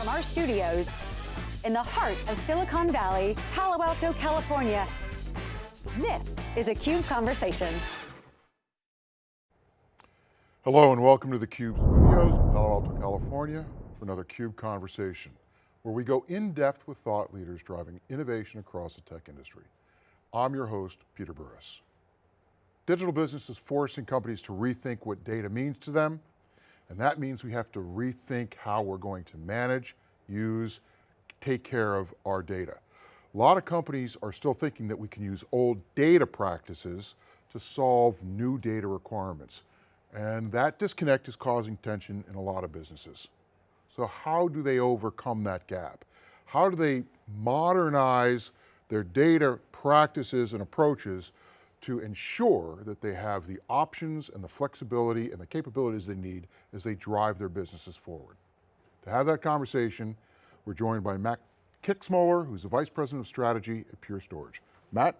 from our studios in the heart of Silicon Valley, Palo Alto, California. This is a CUBE Conversation. Hello and welcome to the CUBE studios in Palo Alto, California for another CUBE Conversation, where we go in depth with thought leaders driving innovation across the tech industry. I'm your host, Peter Burris. Digital business is forcing companies to rethink what data means to them, and that means we have to rethink how we're going to manage, use, take care of our data. A lot of companies are still thinking that we can use old data practices to solve new data requirements. And that disconnect is causing tension in a lot of businesses. So how do they overcome that gap? How do they modernize their data practices and approaches to ensure that they have the options and the flexibility and the capabilities they need as they drive their businesses forward. To have that conversation, we're joined by Matt Kixmoeller, who's the Vice President of Strategy at Pure Storage. Matt,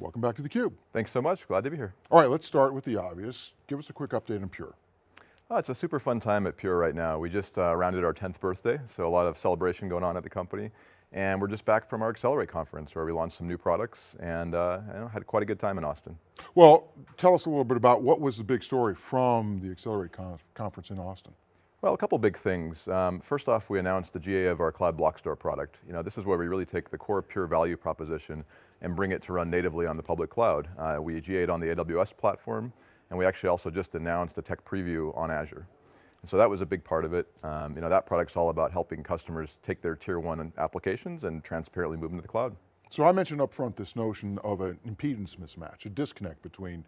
welcome back to theCUBE. Thanks so much, glad to be here. All right, let's start with the obvious. Give us a quick update on Pure. Oh, it's a super fun time at Pure right now. We just uh, rounded our 10th birthday, so a lot of celebration going on at the company. And we're just back from our Accelerate conference where we launched some new products and uh, know, had quite a good time in Austin. Well, tell us a little bit about what was the big story from the Accelerate con conference in Austin. Well, a couple big things. Um, first off, we announced the GA of our Cloud Block Store product. You know, this is where we really take the core Pure value proposition and bring it to run natively on the public cloud. Uh, we GA'd on the AWS platform, and we actually also just announced a tech preview on Azure. And so that was a big part of it. Um, you know, that product's all about helping customers take their tier one applications and transparently move them to the cloud. So I mentioned up front this notion of an impedance mismatch, a disconnect between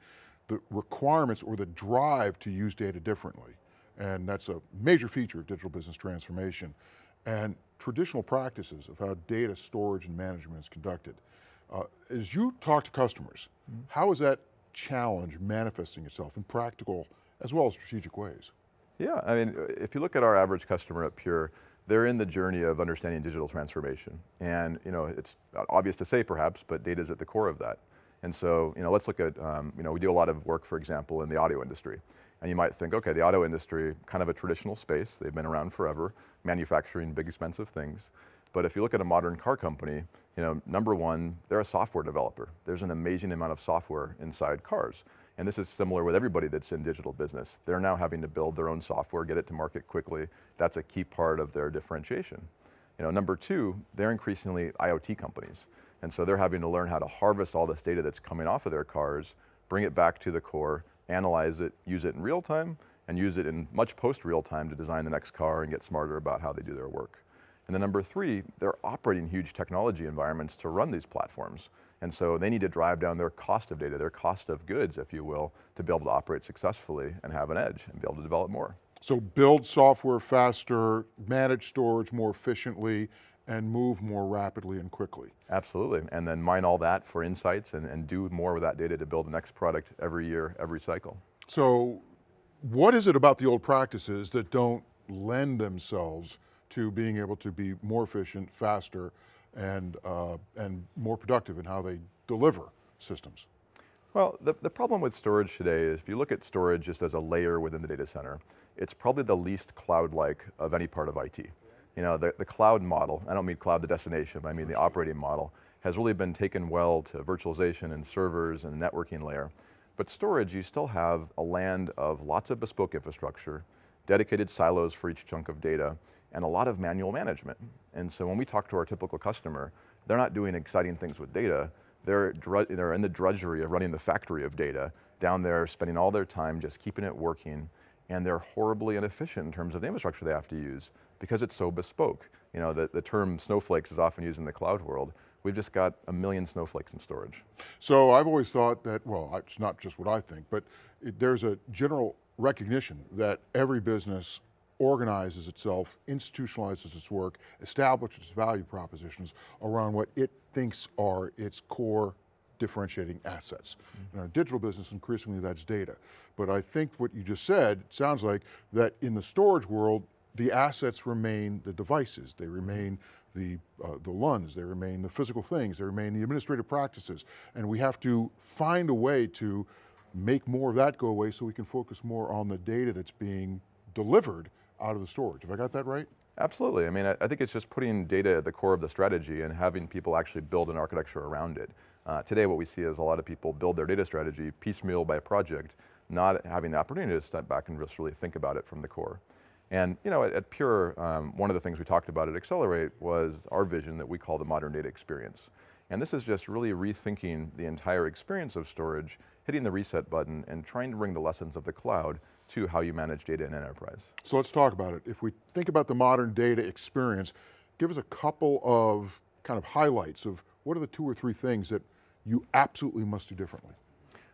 the requirements or the drive to use data differently. And that's a major feature of digital business transformation. And traditional practices of how data storage and management is conducted. Uh, as you talk to customers, mm -hmm. how is that challenge manifesting itself in practical as well as strategic ways? Yeah, I mean, if you look at our average customer at Pure, they're in the journey of understanding digital transformation. And you know, it's obvious to say perhaps, but data is at the core of that. And so, you know, let's look at, um, you know, we do a lot of work, for example, in the audio industry. And you might think, okay, the auto industry, kind of a traditional space, they've been around forever, manufacturing big expensive things. But if you look at a modern car company, you know, number one, they're a software developer. There's an amazing amount of software inside cars. And this is similar with everybody that's in digital business. They're now having to build their own software, get it to market quickly. That's a key part of their differentiation. You know, number two, they're increasingly IoT companies. And so they're having to learn how to harvest all this data that's coming off of their cars, bring it back to the core, analyze it, use it in real time, and use it in much post real time to design the next car and get smarter about how they do their work. And then number three, they're operating huge technology environments to run these platforms. And so they need to drive down their cost of data, their cost of goods, if you will, to be able to operate successfully and have an edge and be able to develop more. So build software faster, manage storage more efficiently, and move more rapidly and quickly. Absolutely, and then mine all that for insights and, and do more with that data to build the next product every year, every cycle. So what is it about the old practices that don't lend themselves to being able to be more efficient, faster, and, uh, and more productive in how they deliver systems? Well, the, the problem with storage today is if you look at storage just as a layer within the data center, it's probably the least cloud-like of any part of IT. You know, the, the cloud model, I don't mean cloud the destination, but I mean the operating model, has really been taken well to virtualization and servers and networking layer. But storage, you still have a land of lots of bespoke infrastructure, dedicated silos for each chunk of data, and a lot of manual management. And so when we talk to our typical customer, they're not doing exciting things with data, they're, they're in the drudgery of running the factory of data, down there spending all their time just keeping it working, and they're horribly inefficient in terms of the infrastructure they have to use because it's so bespoke. You know, the, the term snowflakes is often used in the cloud world. We've just got a million snowflakes in storage. So I've always thought that, well, it's not just what I think, but it, there's a general recognition that every business organizes itself, institutionalizes its work, establishes its value propositions around what it thinks are its core differentiating assets. Mm -hmm. In our digital business, increasingly that's data. But I think what you just said, sounds like that in the storage world, the assets remain the devices, they remain the, uh, the LUNs, they remain the physical things, they remain the administrative practices, and we have to find a way to make more of that go away so we can focus more on the data that's being delivered out of the storage. Have I got that right? Absolutely, I mean, I, think it's just putting data at the core of the strategy and having people actually build an architecture around it. Uh, today what we see is a lot of people build their data strategy piecemeal by project, not having the opportunity to step back and just really think about it from the core. And you know, at, at Pure, um, one of the things we talked about at Accelerate was our vision that we call the modern data experience. And this is just really rethinking the entire experience of storage, hitting the reset button, and trying to bring the lessons of the cloud to how you manage data in enterprise. So let's talk about it. If we think about the modern data experience, give us a couple of kind of highlights of what are the two or three things that you absolutely must do differently?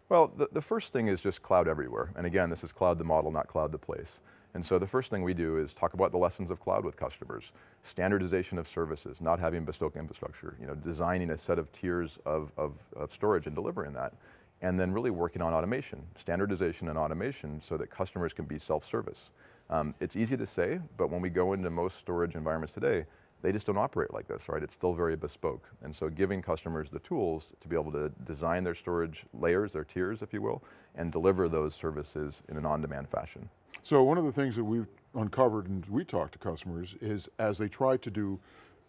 Well, the, the first thing is just cloud everywhere. And again, this is cloud the model, not cloud the place. And so the first thing we do is talk about the lessons of cloud with customers. Standardization of services, not having bespoke infrastructure, you know, designing a set of tiers of, of, of storage and delivering that. And then really working on automation, standardization and automation so that customers can be self-service. Um, it's easy to say, but when we go into most storage environments today, they just don't operate like this, right? It's still very bespoke. And so giving customers the tools to be able to design their storage layers, their tiers, if you will, and deliver those services in an on-demand fashion. So one of the things that we've uncovered and we talk to customers is as they try to do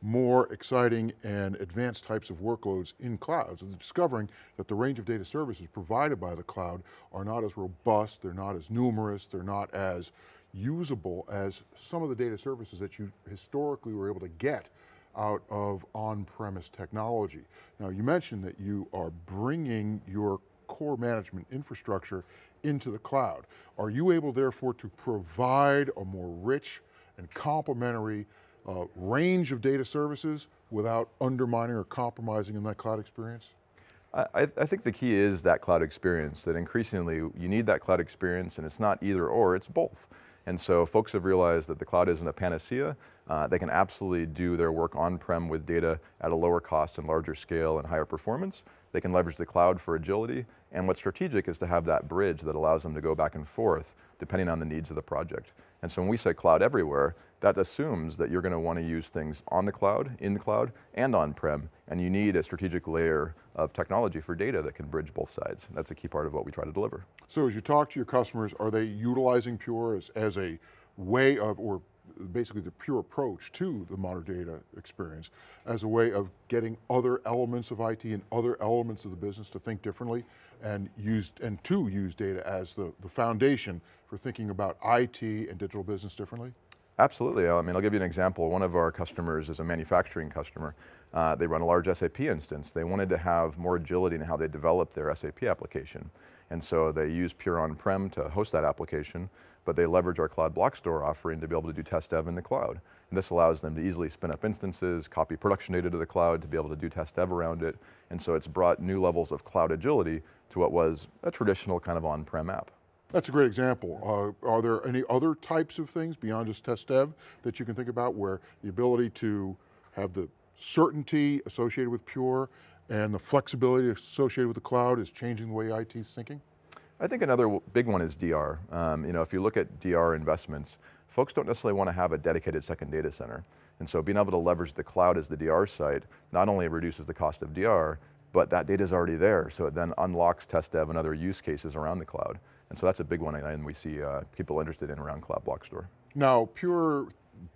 more exciting and advanced types of workloads in clouds, they're discovering that the range of data services provided by the cloud are not as robust, they're not as numerous, they're not as usable as some of the data services that you historically were able to get out of on-premise technology. Now you mentioned that you are bringing your core management infrastructure into the cloud. Are you able therefore to provide a more rich and complementary uh, range of data services without undermining or compromising in that cloud experience? I, I, think the key is that cloud experience, that increasingly you need that cloud experience and it's not either or, it's both. And so folks have realized that the cloud isn't a panacea. Uh, they can absolutely do their work on-prem with data at a lower cost and larger scale and higher performance. They can leverage the cloud for agility. And what's strategic is to have that bridge that allows them to go back and forth depending on the needs of the project. And so when we say cloud everywhere, that assumes that you're going to want to use things on the cloud, in the cloud, and on-prem, and you need a strategic layer of technology for data that can bridge both sides. That's a key part of what we try to deliver. So as you talk to your customers, are they utilizing Pure as, as a way of, or basically the pure approach to the modern data experience as a way of getting other elements of IT and other elements of the business to think differently and use, and to use data as the, the foundation for thinking about IT and digital business differently? Absolutely, I mean, I'll give you an example. One of our customers is a manufacturing customer. Uh, they run a large SAP instance. They wanted to have more agility in how they develop their SAP application. And so they use Pure on-prem to host that application, but they leverage our Cloud Block Store offering to be able to do test dev in the cloud. And this allows them to easily spin up instances, copy production data to the cloud to be able to do test dev around it. And so it's brought new levels of cloud agility to what was a traditional kind of on-prem app. That's a great example. Uh, are there any other types of things beyond just test dev that you can think about where the ability to have the certainty associated with Pure and the flexibility associated with the cloud is changing the way IT is thinking? I think another big one is DR. Um, you know, if you look at DR investments, folks don't necessarily want to have a dedicated second data center. And so being able to leverage the cloud as the DR site not only reduces the cost of DR, but that data is already there, so it then unlocks test dev and other use cases around the cloud. And so that's a big one, and we see uh, people interested in around Cloud Block Store. Now, Pure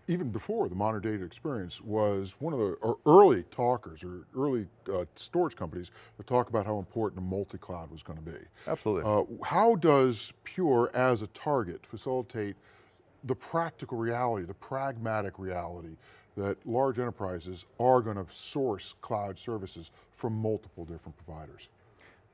even before the modern data experience, was one of the early talkers or early uh, storage companies to talk about how important a multi-cloud was going to be. Absolutely. Uh, how does Pure as a target facilitate the practical reality, the pragmatic reality that large enterprises are going to source cloud services from multiple different providers?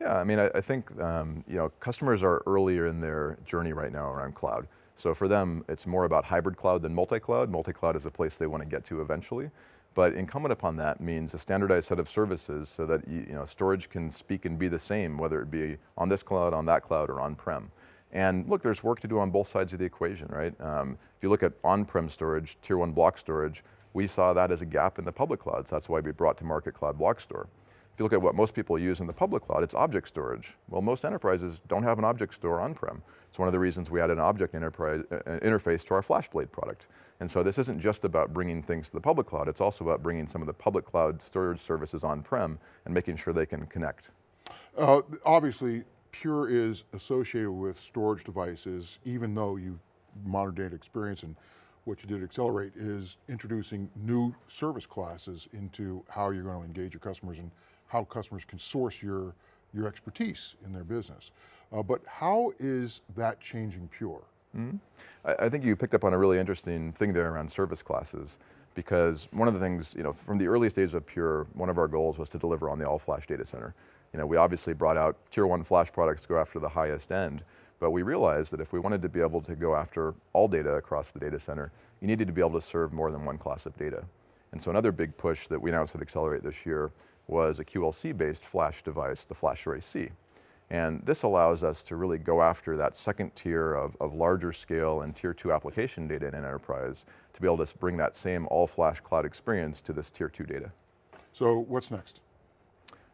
Yeah, I mean, I, I think um, you know customers are earlier in their journey right now around cloud. So for them, it's more about hybrid cloud than multi-cloud. Multi-cloud is a place they want to get to eventually. But incumbent upon that means a standardized set of services so that you, know, storage can speak and be the same, whether it be on this cloud, on that cloud, or on-prem. And look, there's work to do on both sides of the equation, right? Um, if you look at on-prem storage, tier one block storage, we saw that as a gap in the public clouds. That's why we brought to market Cloud Block Store. If you look at what most people use in the public cloud, it's object storage. Well, most enterprises don't have an object store on-prem. It's one of the reasons we added an object enterprise, uh, uh, interface to our FlashBlade product. And so this isn't just about bringing things to the public cloud, it's also about bringing some of the public cloud storage services on-prem and making sure they can connect. Uh, obviously, Pure is associated with storage devices, even though you modern data experience and what you did at Accelerate is introducing new service classes into how you're going to engage your customers and how customers can source your, your expertise in their business. Uh, but how is that changing Pure? Mm -hmm. I, I think you picked up on a really interesting thing there around service classes because one of the things, you know, from the earliest days of Pure, one of our goals was to deliver on the all-flash data center. You know, we obviously brought out tier one flash products to go after the highest end, but we realized that if we wanted to be able to go after all data across the data center, you needed to be able to serve more than one class of data. And so another big push that we announced at Accelerate this year was a QLC-based flash device, the FlashArray//C. And this allows us to really go after that second tier of, of larger scale and tier two application data in an enterprise to be able to bring that same all flash cloud experience to this tier two data. So what's next?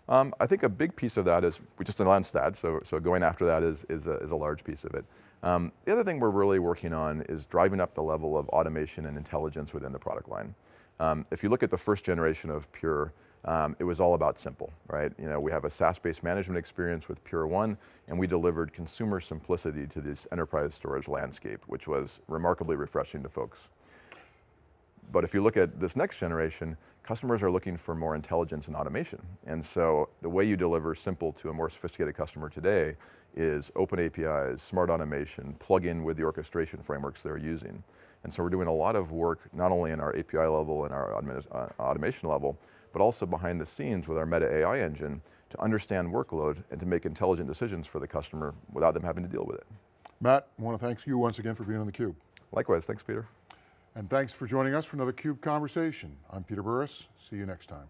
Um, I think a big piece of that is, we just announced that, so, so going after that is, is, a, is a large piece of it. Um, the other thing we're really working on is driving up the level of automation and intelligence within the product line. Um, if you look at the first generation of Pure, um, it was all about simple, right? You know, we have a SaaS-based management experience with Pure1, and we delivered consumer simplicity to this enterprise storage landscape, which was remarkably refreshing to folks. But if you look at this next generation, customers are looking for more intelligence and automation. And so the way you deliver simple to a more sophisticated customer today is open APIs, smart automation, plug in with the orchestration frameworks they're using. And so we're doing a lot of work, not only in our API level and our uh, automation level, but also behind the scenes with our Meta AI engine to understand workload and to make intelligent decisions for the customer without them having to deal with it. Matt, I want to thank you once again for being on theCUBE. Likewise, thanks Peter. And thanks for joining us for another CUBE Conversation. I'm Peter Burris, see you next time.